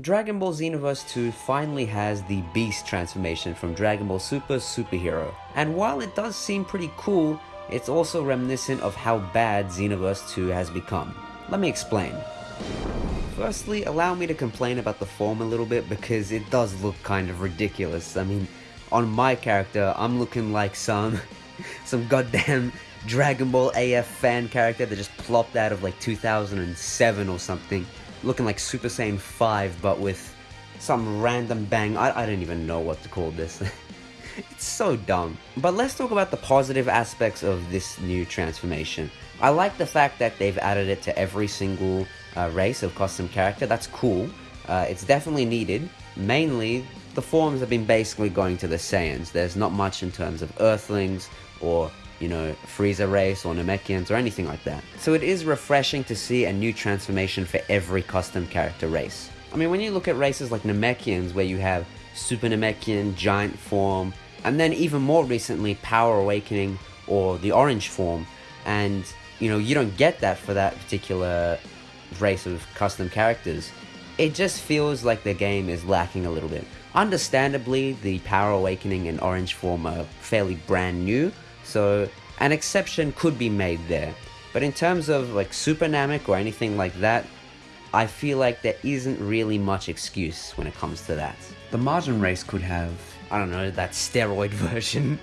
Dragon Ball Xenoverse 2 finally has the Beast transformation from Dragon Ball Super Superhero. And while it does seem pretty cool, it's also reminiscent of how bad Xenoverse 2 has become. Let me explain. Firstly, allow me to complain about the form a little bit because it does look kind of ridiculous. I mean, on my character, I'm looking like some, some goddamn Dragon Ball AF fan character that just plopped out of like 2007 or something, looking like Super Saiyan 5 but with some random bang. I, I don't even know what to call this. it's so dumb. But let's talk about the positive aspects of this new transformation. I like the fact that they've added it to every single uh, race of custom character. That's cool. Uh, it's definitely needed. Mainly, the forms have been basically going to the Saiyans. There's not much in terms of Earthlings or you know, Frieza race or Namekians or anything like that. So it is refreshing to see a new transformation for every custom character race. I mean, when you look at races like Namekians, where you have Super Namekian, Giant form, and then even more recently, Power Awakening or the Orange form, and you know, you don't get that for that particular race of custom characters. It just feels like the game is lacking a little bit. Understandably, the Power Awakening and Orange form are fairly brand new, so an exception could be made there. But in terms of like Super Namek or anything like that, I feel like there isn't really much excuse when it comes to that. The Majin race could have, I don't know, that steroid version.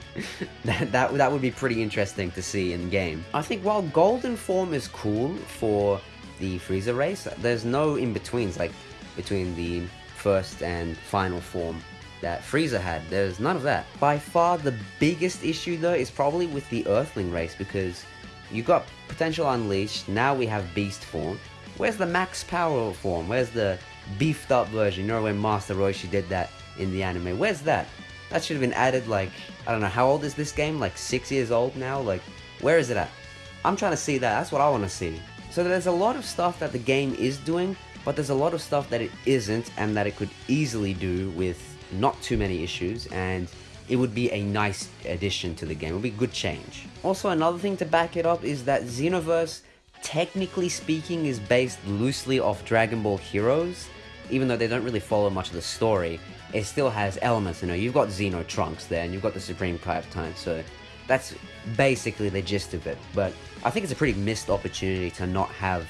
that, that, that would be pretty interesting to see in game. I think while Golden form is cool for the Frieza race, there's no in-betweens like between the first and final form that Frieza had. There's none of that. By far the biggest issue though is probably with the Earthling race because you got Potential Unleashed, now we have Beast form. Where's the max power form? Where's the beefed up version? You know when Master Roshi did that in the anime? Where's that? That should have been added like, I don't know, how old is this game? Like six years old now? Like, where is it at? I'm trying to see that, that's what I want to see. So there's a lot of stuff that the game is doing, but there's a lot of stuff that it isn't and that it could easily do with not too many issues, and it would be a nice addition to the game. It would be a good change. Also, another thing to back it up is that Xenoverse, technically speaking, is based loosely off Dragon Ball Heroes. Even though they don't really follow much of the story, it still has elements, you know, you've got Xeno Trunks there, and you've got the Supreme Kai of Time, so that's basically the gist of it. But I think it's a pretty missed opportunity to not have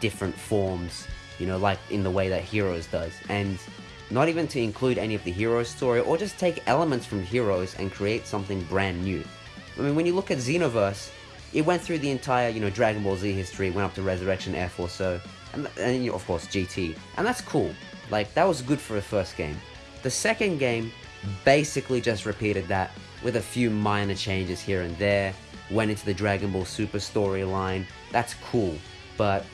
different forms, you know, like in the way that Heroes does. And not even to include any of the Heroes story, or just take elements from Heroes and create something brand new. I mean, when you look at Xenoverse, it went through the entire, you know, Dragon Ball Z history, went up to Resurrection F or so, and, and of course GT, and that's cool. Like, that was good for the first game. The second game basically just repeated that with a few minor changes here and there, went into the Dragon Ball Super storyline, that's cool, but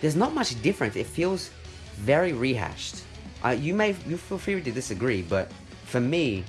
there's not much difference, it feels very rehashed. You may you feel free to disagree, but for me,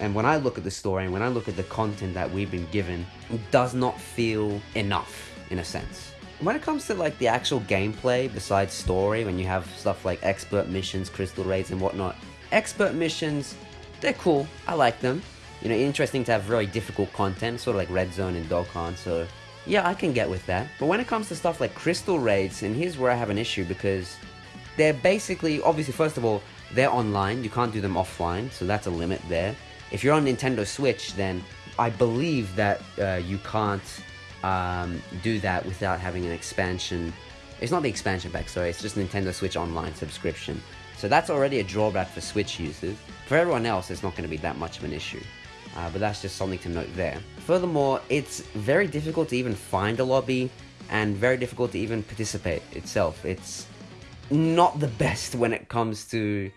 and when I look at the story and when I look at the content that we've been given, it does not feel enough in a sense. When it comes to like the actual gameplay, besides story, when you have stuff like expert missions, crystal raids, and whatnot, expert missions, they're cool. I like them. You know, interesting to have very difficult content, sort of like Red Zone and Dokkan. So yeah, I can get with that. But when it comes to stuff like crystal raids, and here's where I have an issue because they're basically, obviously, first of all, they're online. You can't do them offline, so that's a limit there. If you're on Nintendo Switch, then I believe that uh, you can't um, do that without having an expansion. It's not the expansion pack, sorry, it's just Nintendo Switch Online subscription. So that's already a drawback for Switch users. For everyone else, it's not going to be that much of an issue. Uh, but that's just something to note there. Furthermore, it's very difficult to even find a lobby and very difficult to even participate itself. It's not the best when it comes to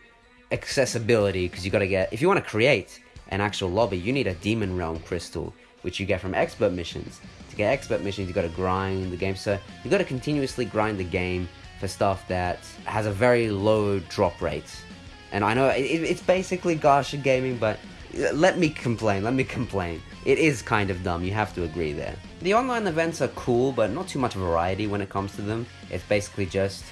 accessibility because you got to get if you want to create an actual lobby you need a demon realm crystal which you get from expert missions. To get expert missions you got to grind the game. So you got to continuously grind the game for stuff that has a very low drop rate. And i know it, it's basically gacha gaming but let me complain let me complain. It is kind of dumb you have to agree there. The online events are cool but not too much variety when it comes to them. It's basically just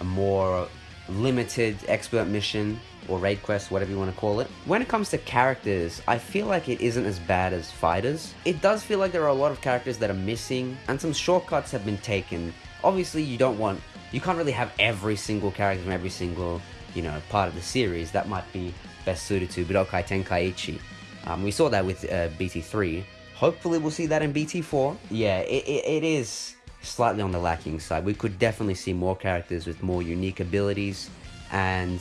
a more limited expert mission or raid quest, whatever you want to call it. When it comes to characters, I feel like it isn't as bad as FighterZ. It does feel like there are a lot of characters that are missing, and some shortcuts have been taken. Obviously, you don't want, you can't really have every single character from every single you know, part of the series, that might be best suited to Budokai Tenkaichi. Um, we saw that with uh, BT3. Hopefully we'll see that in BT4. Yeah, it, it, it is slightly on the lacking side. We could definitely see more characters with more unique abilities and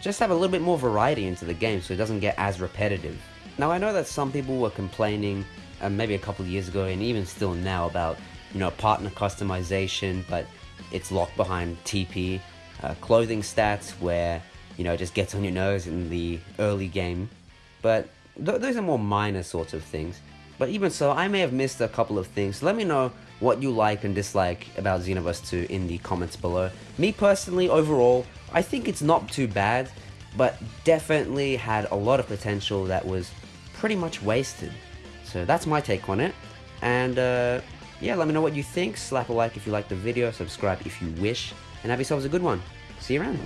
just have a little bit more variety into the game so it doesn't get as repetitive. Now I know that some people were complaining uh, maybe a couple years ago and even still now about you know partner customization but it's locked behind TP, uh, clothing stats where you know it just gets on your nose in the early game but th those are more minor sorts of things. But even so, I may have missed a couple of things. Let me know what you like and dislike about Xenoverse 2 in the comments below. Me personally, overall, I think it's not too bad, but definitely had a lot of potential that was pretty much wasted. So that's my take on it. And uh, yeah, let me know what you think. Slap a like if you like the video, subscribe if you wish, and have yourselves a good one. See you around.